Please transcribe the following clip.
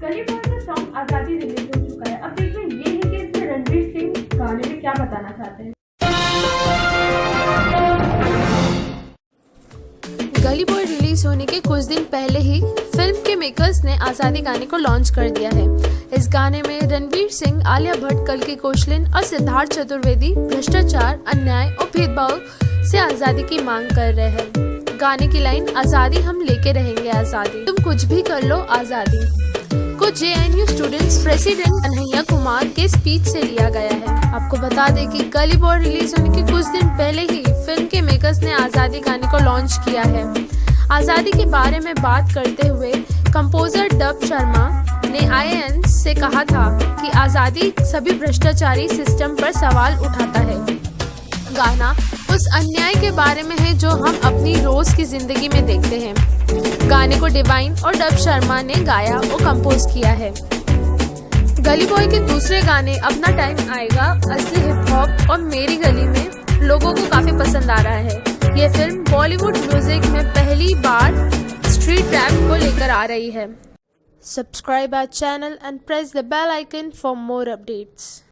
Boy का song आज़ादी release हो चुका है। अब देखिए, ये है कि इसमें रणवीर सिंह गाने में क्या बताना चाहते हैं? गली बॉय रिलीज़ होने के कुछ दिन पहले ही फ़िल्म के मेकर्स ने आज़ादी गाने को लॉन्च कर दिया है। इस गाने में रणवीर सिंह, आलिया भट्ट कल की कोशलिन और सिद्धार्थ चतुर्वेदी भ्रष्टाचार, अन्याय और भेदभाव से आज़ादी की मांग कर रहे हैं। गाने की लाइन, आज़ादी हम लेके रहेंगे आज़ादी। तुम कुछ भी कर लो, आज़ादी। कुछ J N U students president Kanhaiya Kumar के स्पीच से लिया गया है। आपको बता दें कि गली बॉय रिलीज़ होने के कुछ दिन पहले ही फ़िल्म के मेकर्स ने आज़ादी गाने को लॉन्च किया है। आज़ादी के बारे में बात करते हुए कंपोजर डब शर्मा ने आई से कहा था कि आज़ादी सभी भ्रष्टाचारी सिस्टम पर सवाल उठाता है। गाना उस अन्याय के बारे में है जो हम अपनी रोज की ज़िंदगी में देखते हैं। गाने को डिवाइन और डब शर्मा ने गाया और कंपोज किया है। गली बॉय के दूसरे गाने अपना टाइम आएगा, असली हिप हॉप और मेरी गली में लोगों को काफ़ी पसंद आ रहा है। ये फ़िल्म बॉलीवुड म्यूज़िक में पहली बार स्ट्रीट रैप को लेकर आ रही है। Subscribe our channel and press the bell icon for more updates